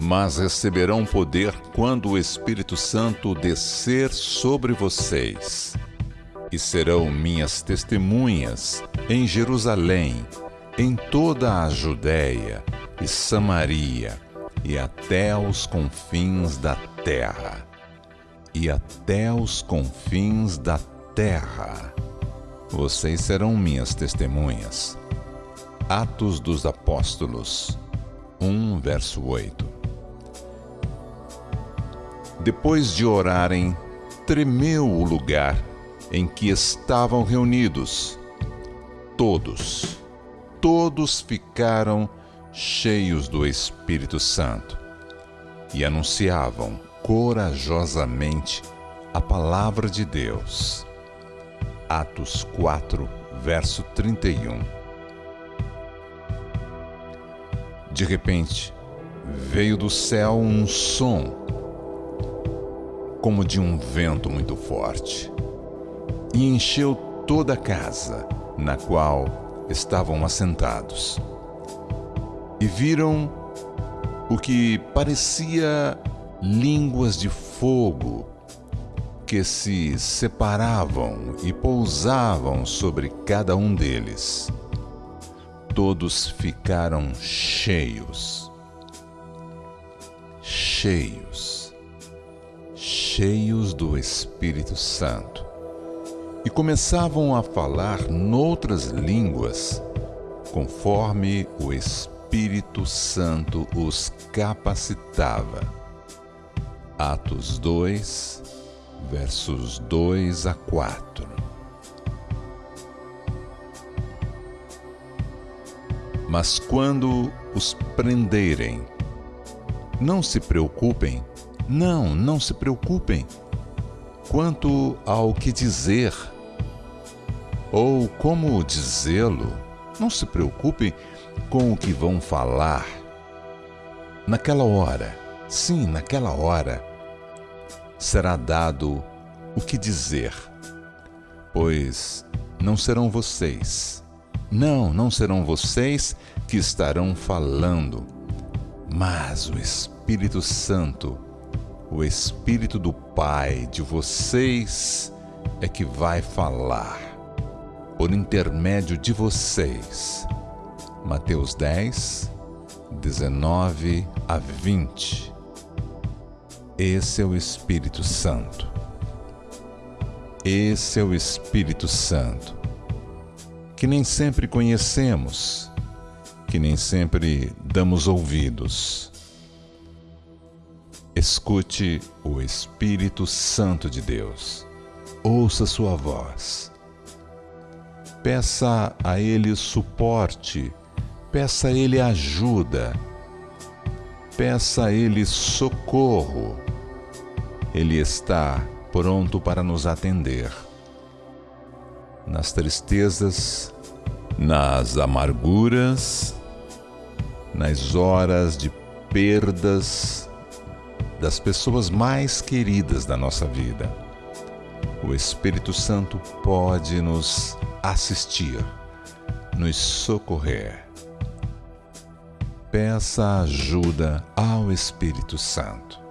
Mas receberão poder quando o Espírito Santo descer sobre vocês. E serão minhas testemunhas em Jerusalém, em toda a Judéia e Samaria e até os confins da terra. E até os confins da terra. Vocês serão minhas testemunhas. Atos dos Apóstolos 1, verso 8. Depois de orarem, tremeu o lugar em que estavam reunidos. Todos, todos ficaram cheios do Espírito Santo e anunciavam corajosamente a palavra de Deus. Atos 4, verso 31. De repente, veio do céu um som, como de um vento muito forte, e encheu toda a casa na qual estavam assentados. E viram o que parecia línguas de fogo que se separavam e pousavam sobre cada um deles todos ficaram cheios. Cheios. Cheios do Espírito Santo. E começavam a falar noutras línguas, conforme o Espírito Santo os capacitava. Atos 2, versos 2 a 4. Mas quando os prenderem, não se preocupem, não, não se preocupem quanto ao que dizer ou como dizê-lo. Não se preocupem com o que vão falar. Naquela hora, sim, naquela hora, será dado o que dizer, pois não serão vocês não, não serão vocês que estarão falando, mas o Espírito Santo, o Espírito do Pai de vocês é que vai falar por intermédio de vocês. Mateus 10, 19 a 20. Esse é o Espírito Santo. Esse é o Espírito Santo que nem sempre conhecemos, que nem sempre damos ouvidos. Escute o Espírito Santo de Deus. Ouça sua voz. Peça a Ele suporte, peça a Ele ajuda, peça a Ele socorro. Ele está pronto para nos atender nas tristezas, nas amarguras, nas horas de perdas das pessoas mais queridas da nossa vida. O Espírito Santo pode nos assistir, nos socorrer. Peça ajuda ao Espírito Santo.